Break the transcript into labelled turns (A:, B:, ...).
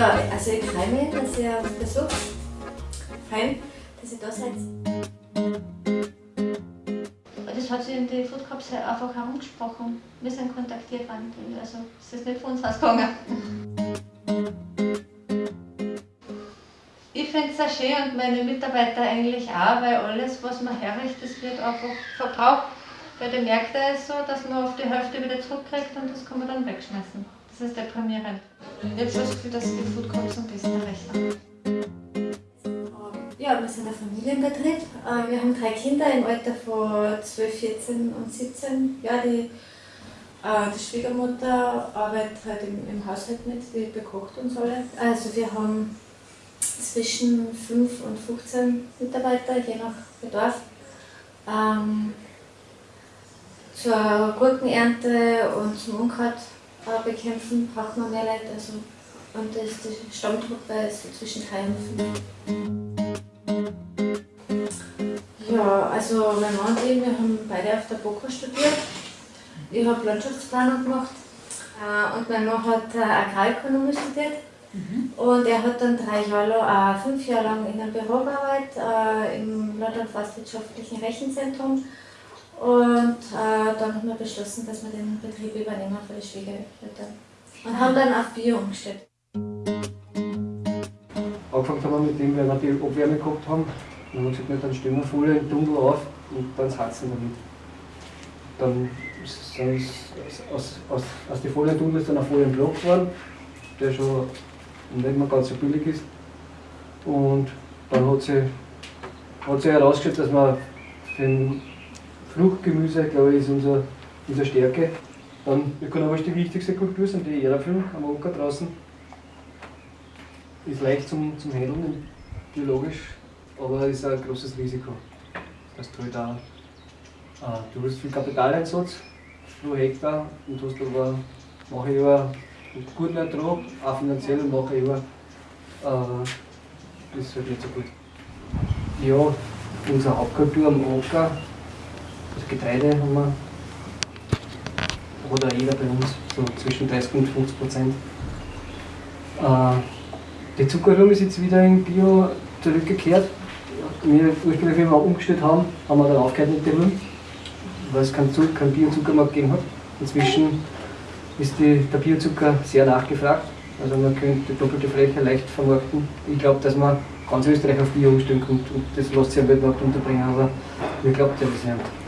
A: Also ich freue mich, dass ihr auf Besuch freue dass ihr da seid. Das hat sich in die Food Cups einfach herumgesprochen. Wir sind kontaktiert worden. Also es ist nicht von uns ausgegangen. Ich finde es sehr schön und meine Mitarbeiter eigentlich auch, weil alles, was man herrichtet, das wird einfach verbraucht. Bei den Märkten ist es so, dass man auf die Hälfte wieder zurückkriegt und das kann man dann wegschmeißen. Das ist deprimierend. Ich habe schon das Gefühl, dass die Food Cups am besten rechnen. Ja, wir sind ein Familienbetrieb. Äh, wir haben drei Kinder im Alter von 12, 14 und 17. Ja, die, äh, die Schwiegermutter arbeitet halt im, im Haushalt mit, die bekocht uns alle. Also wir haben zwischen 5 und 15 Mitarbeiter, je nach Bedarf. Ähm, zur Gurkenernte und zum Unkraut äh, bekämpfen braucht man mehr Leute. Also, und das, die Stammtruppe ist zwischen 3 und 5. Ja, also mein Mann und ich, wir haben beide auf der BOKA studiert. Ich habe Landschaftsplanung gemacht äh, und mein Mann hat äh, Agrarökonomie studiert. Mhm. Und er hat dann drei Jahre lang, äh, fünf Jahre lang in einem Büro gearbeitet, äh, im Landwirtschaftswissenschaftlichen Rechenzentrum. Und äh, dann haben wir beschlossen, dass wir den Betrieb übernehmen für die Schwiegereltern. Und haben dann auf Bio umgestellt.
B: Angefangen haben wir mit dem, weil wir die Abwärme gehabt haben. Dann haben wir gesagt, dann stellen wir voll im Tunnel auf und dann heizen damit. Dann sind aus, aus, aus den Folientunnel ist dann ein Folienblock geworden, der schon nicht mehr ganz so billig ist. Und dann hat sich, hat herausgestellt, dass man den Fruchtgemüse, glaube ich, ist unser, unsere Stärke. Dann ökonomisch die wichtigste Kultur sind die Erdäpfel am Ocker draußen. Ist leicht zum, zum Handeln, biologisch, aber ist ein großes Risiko. Das du halt auch, äh, du hast viel Kapitaleinsatz pro Hektar und hast aber nachher über guten Ertrag, auch finanziell und nachher über äh, ist halt nicht so gut. Ja, unsere Hauptkultur am Ocker das Getreide haben wir, oder jeder bei uns, so zwischen 30 und 50 Prozent. Äh, die Zuckerrüben ist jetzt wieder in Bio zurückgekehrt. Wir ursprünglich, wenn wir umgestellt haben, haben wir dann aufgehört mit dem, weil es keinen, keinen Biozuckermarkt gegeben hat. Inzwischen ist die, der Biozucker sehr nachgefragt. Also man könnte die doppelte Fläche leicht vermarkten. Ich glaube, dass man ganz Österreich auf Bio umstellen kann und das lässt sich am Weltmarkt unterbringen, aber wir glauben ja das nicht.